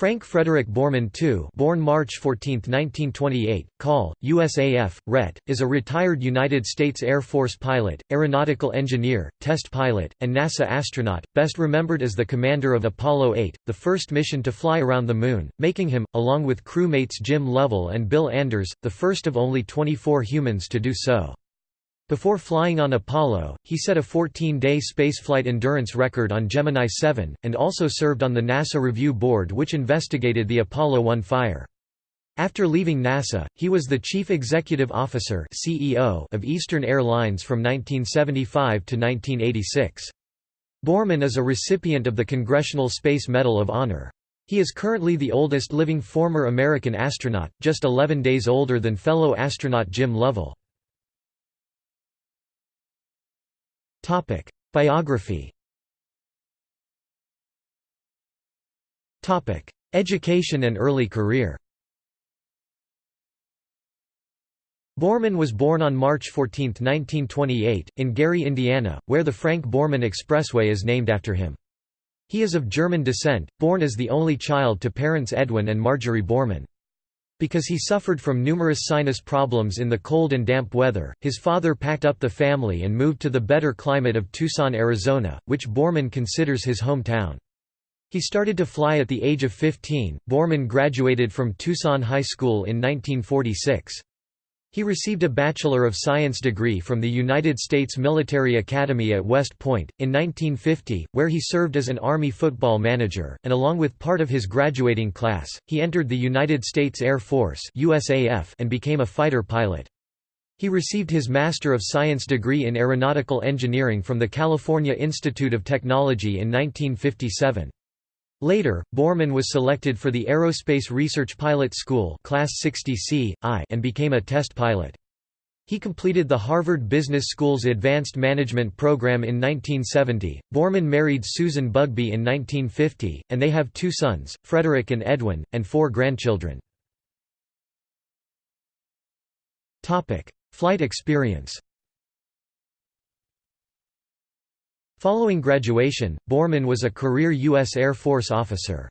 Frank Frederick Borman II born March 14, 1928, Call, USAF, RET, is a retired United States Air Force pilot, aeronautical engineer, test pilot, and NASA astronaut, best remembered as the commander of Apollo 8, the first mission to fly around the Moon, making him, along with crewmates Jim Lovell and Bill Anders, the first of only 24 humans to do so. Before flying on Apollo, he set a 14-day spaceflight endurance record on Gemini 7, and also served on the NASA Review Board which investigated the Apollo 1 fire. After leaving NASA, he was the Chief Executive Officer CEO of Eastern Airlines from 1975 to 1986. Borman is a recipient of the Congressional Space Medal of Honor. He is currently the oldest living former American astronaut, just 11 days older than fellow astronaut Jim Lovell. Biography. Education and early career. Borman was born on March 14, 1928, in Gary, Indiana, where the Frank Borman Expressway is named after him. He is of German descent, born as the only child to parents Edwin and Marjorie Borman. Because he suffered from numerous sinus problems in the cold and damp weather, his father packed up the family and moved to the better climate of Tucson, Arizona, which Borman considers his hometown. He started to fly at the age of 15. Borman graduated from Tucson High School in 1946. He received a Bachelor of Science degree from the United States Military Academy at West Point, in 1950, where he served as an Army football manager, and along with part of his graduating class, he entered the United States Air Force and became a fighter pilot. He received his Master of Science degree in Aeronautical Engineering from the California Institute of Technology in 1957. Later, Borman was selected for the Aerospace Research Pilot School Class 60C, I and became a test pilot. He completed the Harvard Business School's Advanced Management program in 1970. Borman married Susan Bugbee in 1950, and they have two sons, Frederick and Edwin, and four grandchildren. Topic: Flight experience Following graduation, Borman was a career U.S. Air Force officer.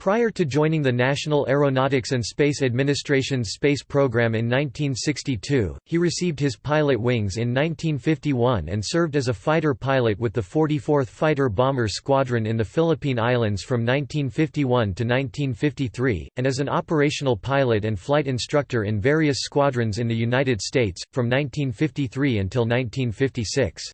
Prior to joining the National Aeronautics and Space Administration's space program in 1962, he received his pilot wings in 1951 and served as a fighter pilot with the 44th Fighter Bomber Squadron in the Philippine Islands from 1951 to 1953, and as an operational pilot and flight instructor in various squadrons in the United States, from 1953 until 1956.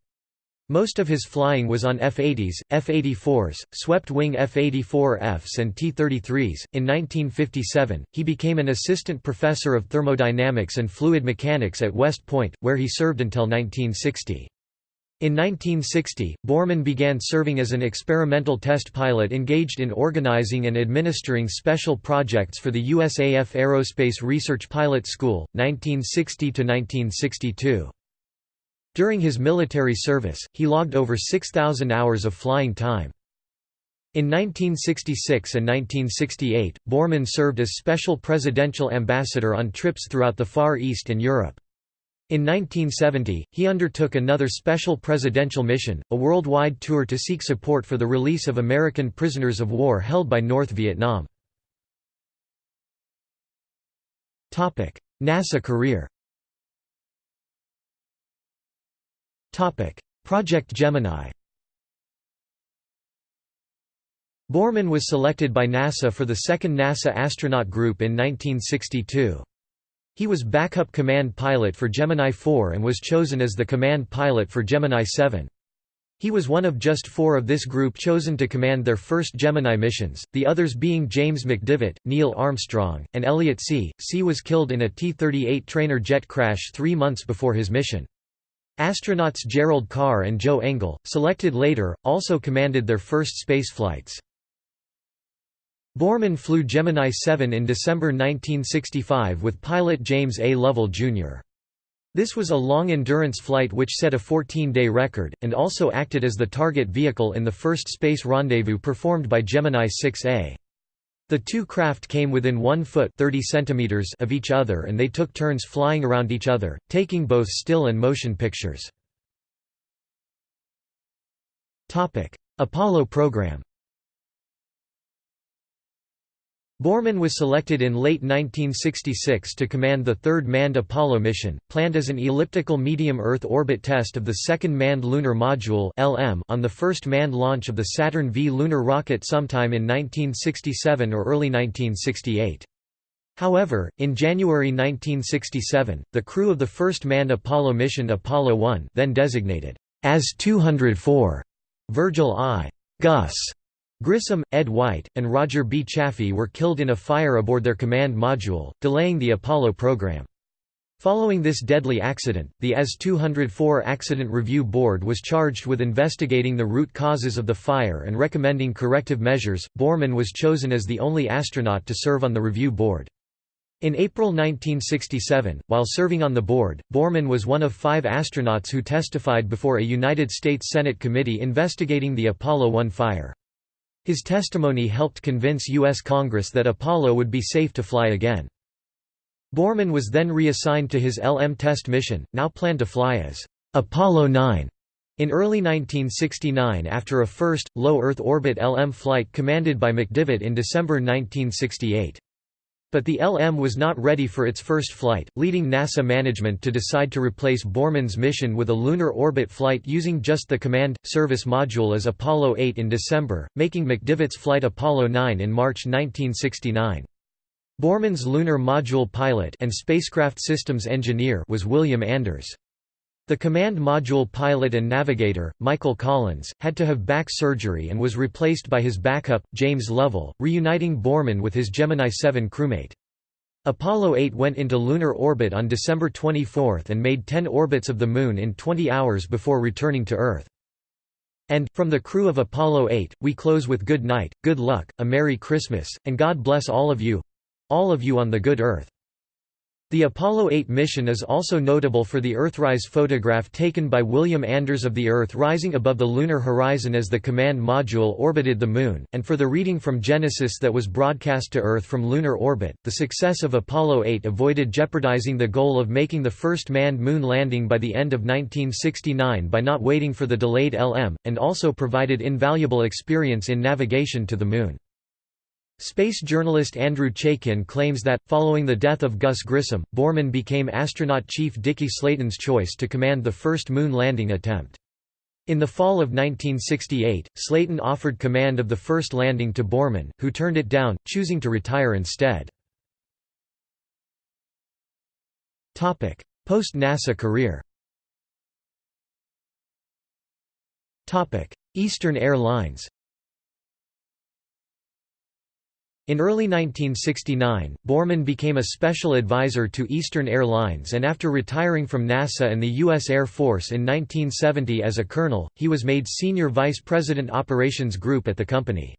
Most of his flying was on F-80s, F-84s, swept-wing F-84Fs and T-33s. In 1957, he became an assistant professor of thermodynamics and fluid mechanics at West Point, where he served until 1960. In 1960, Borman began serving as an experimental test pilot engaged in organizing and administering special projects for the USAF Aerospace Research Pilot School, 1960–1962. During his military service, he logged over 6,000 hours of flying time. In 1966 and 1968, Borman served as special presidential ambassador on trips throughout the Far East and Europe. In 1970, he undertook another special presidential mission, a worldwide tour to seek support for the release of American prisoners of war held by North Vietnam. NASA career Project Gemini Borman was selected by NASA for the second NASA astronaut group in 1962. He was backup command pilot for Gemini 4 and was chosen as the command pilot for Gemini 7. He was one of just four of this group chosen to command their first Gemini missions, the others being James McDivitt, Neil Armstrong, and Elliot See. See was killed in a T-38 trainer jet crash three months before his mission. Astronauts Gerald Carr and Joe Engle, selected later, also commanded their first spaceflights. Borman flew Gemini 7 in December 1965 with pilot James A. Lovell, Jr. This was a long-endurance flight which set a 14-day record, and also acted as the target vehicle in the first space rendezvous performed by Gemini 6A. The two craft came within 1 foot 30 centimeters of each other and they took turns flying around each other, taking both still and motion pictures. Apollo program Borman was selected in late 1966 to command the third manned Apollo mission, planned as an elliptical medium Earth orbit test of the second manned lunar module on the first manned launch of the Saturn V lunar rocket sometime in 1967 or early 1968. However, in January 1967, the crew of the first manned Apollo mission Apollo 1 then designated as 204 Virgil I. Gus Grissom, Ed White, and Roger B. Chaffee were killed in a fire aboard their command module, delaying the Apollo program. Following this deadly accident, the AS-204 Accident Review Board was charged with investigating the root causes of the fire and recommending corrective measures. Borman was chosen as the only astronaut to serve on the review board. In April 1967, while serving on the board, Borman was one of five astronauts who testified before a United States Senate committee investigating the Apollo 1 fire. His testimony helped convince U.S. Congress that Apollo would be safe to fly again. Borman was then reassigned to his LM test mission, now planned to fly as Apollo 9 in early 1969 after a first, low Earth orbit LM flight commanded by McDivitt in December 1968. But the LM was not ready for its first flight, leading NASA management to decide to replace Borman's mission with a lunar orbit flight using just the command service module as Apollo 8 in December, making McDivitt's flight Apollo 9 in March 1969. Borman's lunar module pilot and spacecraft systems engineer was William Anders. The command module pilot and navigator, Michael Collins, had to have back surgery and was replaced by his backup, James Lovell, reuniting Borman with his Gemini 7 crewmate. Apollo 8 went into lunar orbit on December 24 and made 10 orbits of the Moon in 20 hours before returning to Earth. And, from the crew of Apollo 8, we close with good night, good luck, a Merry Christmas, and God bless all of you—all of you on the good Earth. The Apollo 8 mission is also notable for the Earthrise photograph taken by William Anders of the Earth rising above the lunar horizon as the command module orbited the Moon, and for the reading from Genesis that was broadcast to Earth from lunar orbit. The success of Apollo 8 avoided jeopardizing the goal of making the first manned moon landing by the end of 1969 by not waiting for the delayed LM, and also provided invaluable experience in navigation to the Moon. Space journalist Andrew Chaikin claims that, following the death of Gus Grissom, Borman became astronaut chief Deke Slayton's choice to command the first moon landing attempt. In the fall of 1968, Slayton offered command of the first landing to Borman, who turned it down, choosing to retire instead. Post-NASA career Eastern Airlines in early 1969, Borman became a special advisor to Eastern Airlines and after retiring from NASA and the U.S. Air Force in 1970 as a colonel, he was made Senior Vice President Operations Group at the company.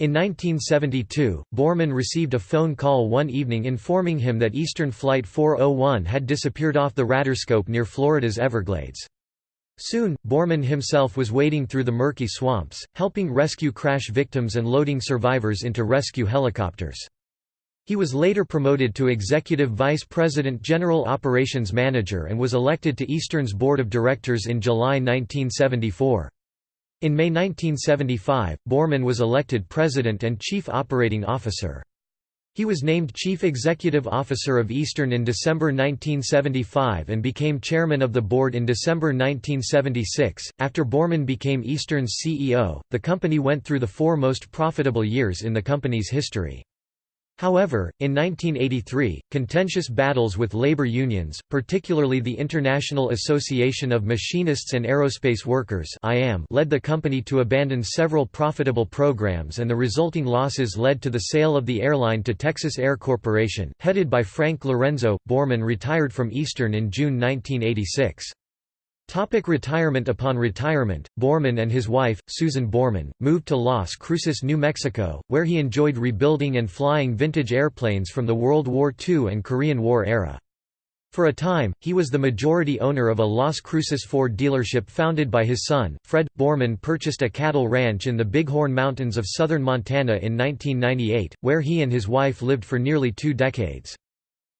In 1972, Borman received a phone call one evening informing him that Eastern Flight 401 had disappeared off the radarscope near Florida's Everglades. Soon, Borman himself was wading through the murky swamps, helping rescue crash victims and loading survivors into rescue helicopters. He was later promoted to Executive Vice President General Operations Manager and was elected to Eastern's Board of Directors in July 1974. In May 1975, Borman was elected President and Chief Operating Officer. He was named Chief Executive Officer of Eastern in December 1975 and became chairman of the board in December 1976. After Borman became Eastern's CEO, the company went through the four most profitable years in the company's history. However, in 1983, contentious battles with labor unions, particularly the International Association of Machinists and Aerospace Workers led the company to abandon several profitable programs and the resulting losses led to the sale of the airline to Texas Air Corporation, headed by Frank Lorenzo. Borman retired from Eastern in June 1986. Topic retirement Upon retirement, Borman and his wife, Susan Borman, moved to Las Cruces, New Mexico, where he enjoyed rebuilding and flying vintage airplanes from the World War II and Korean War era. For a time, he was the majority owner of a Las Cruces Ford dealership founded by his son. Fred Borman purchased a cattle ranch in the Bighorn Mountains of southern Montana in 1998, where he and his wife lived for nearly two decades.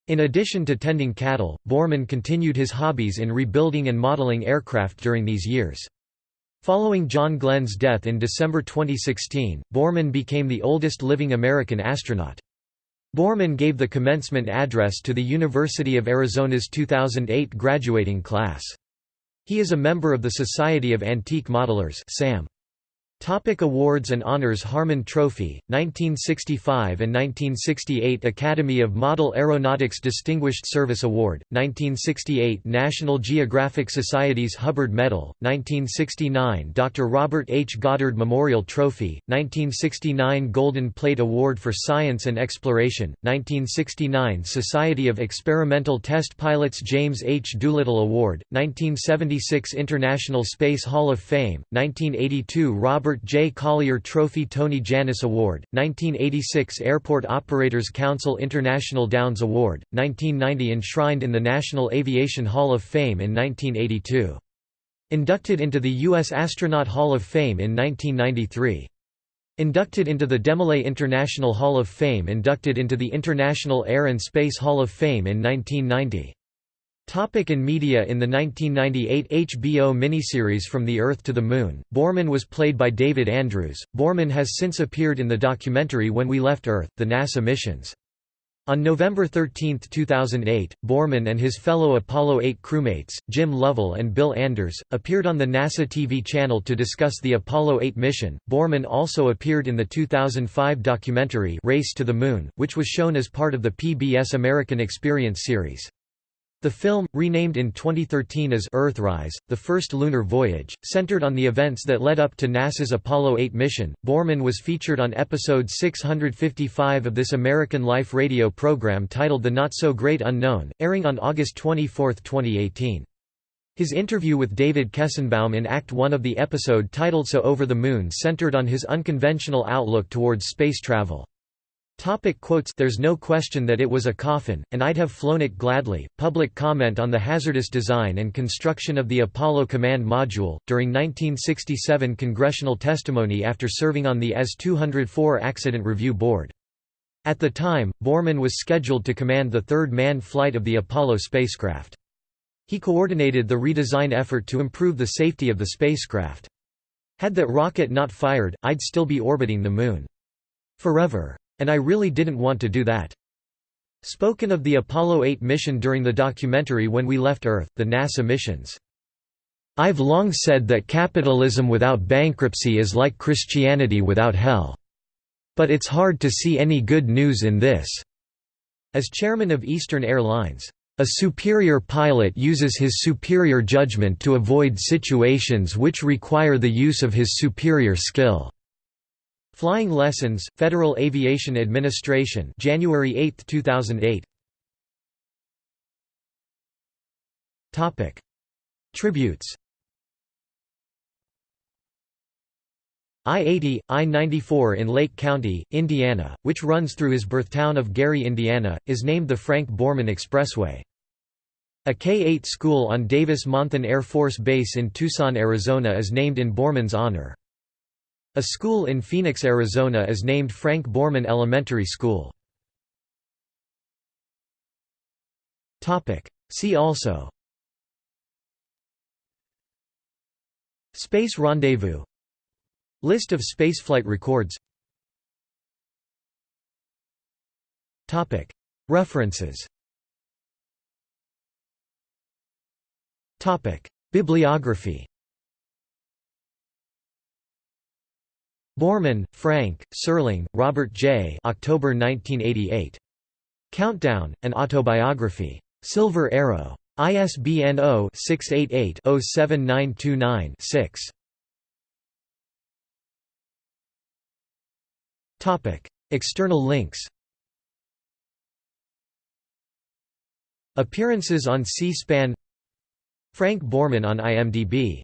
In addition to tending cattle, Borman continued his hobbies in rebuilding and modeling aircraft during these years. Following John Glenn's death in December 2016, Borman became the oldest living American astronaut. Borman gave the commencement address to the University of Arizona's 2008 graduating class. He is a member of the Society of Antique Modelers SAM. Topic awards and honors Harmon Trophy, 1965 and 1968 Academy of Model Aeronautics Distinguished Service Award, 1968 National Geographic Society's Hubbard Medal, 1969 Dr. Robert H. Goddard Memorial Trophy, 1969 Golden Plate Award for Science and Exploration, 1969 Society of Experimental Test Pilots James H. Doolittle Award, 1976 International Space Hall of Fame, 1982 Robert Robert J. Collier Trophy Tony Jannus Award, 1986 Airport Operators Council International Downs Award, 1990 enshrined in the National Aviation Hall of Fame in 1982. Inducted into the U.S. Astronaut Hall of Fame in 1993. Inducted into the Demolay International Hall of Fame Inducted into the International Air and Space Hall of Fame in 1990. Topic in media In the 1998 HBO miniseries From the Earth to the Moon, Borman was played by David Andrews. Borman has since appeared in the documentary When We Left Earth, The NASA Missions. On November 13, 2008, Borman and his fellow Apollo 8 crewmates, Jim Lovell and Bill Anders, appeared on the NASA TV channel to discuss the Apollo 8 mission. Borman also appeared in the 2005 documentary Race to the Moon, which was shown as part of the PBS American Experience series. The film, renamed in 2013 as Earthrise, the first lunar voyage, centered on the events that led up to NASA's Apollo 8 mission. Borman was featured on episode 655 of this American Life radio program titled The Not So Great Unknown, airing on August 24, 2018. His interview with David Kestenbaum in Act 1 of the episode titled So Over the Moon centered on his unconventional outlook towards space travel. Topic quotes There's no question that it was a coffin, and I'd have flown it gladly. Public comment on the hazardous design and construction of the Apollo Command Module, during 1967 congressional testimony after serving on the S-204 Accident Review Board. At the time, Borman was scheduled to command the third manned flight of the Apollo spacecraft. He coordinated the redesign effort to improve the safety of the spacecraft. Had that rocket not fired, I'd still be orbiting the Moon. Forever. And I really didn't want to do that. Spoken of the Apollo 8 mission during the documentary When We Left Earth, the NASA missions. I've long said that capitalism without bankruptcy is like Christianity without hell. But it's hard to see any good news in this." As chairman of Eastern Airlines, "...a superior pilot uses his superior judgment to avoid situations which require the use of his superior skill." Flying Lessons, Federal Aviation Administration January 8, 2008 Topic. Tributes I-80, I-94 in Lake County, Indiana, which runs through his birthtown of Gary, Indiana, is named the Frank Borman Expressway. A K-8 school on Davis-Monthan Air Force Base in Tucson, Arizona is named in Borman's honor. A school in Phoenix, Arizona is named Frank Borman Elementary School. See also. Space Rendezvous. List of spaceflight records. References. Bibliography Borman, Frank, Serling, Robert J. October 1988. Countdown, an autobiography. Silver Arrow. ISBN 0-688-07929-6. External links Appearances on C-SPAN Frank Borman on IMDb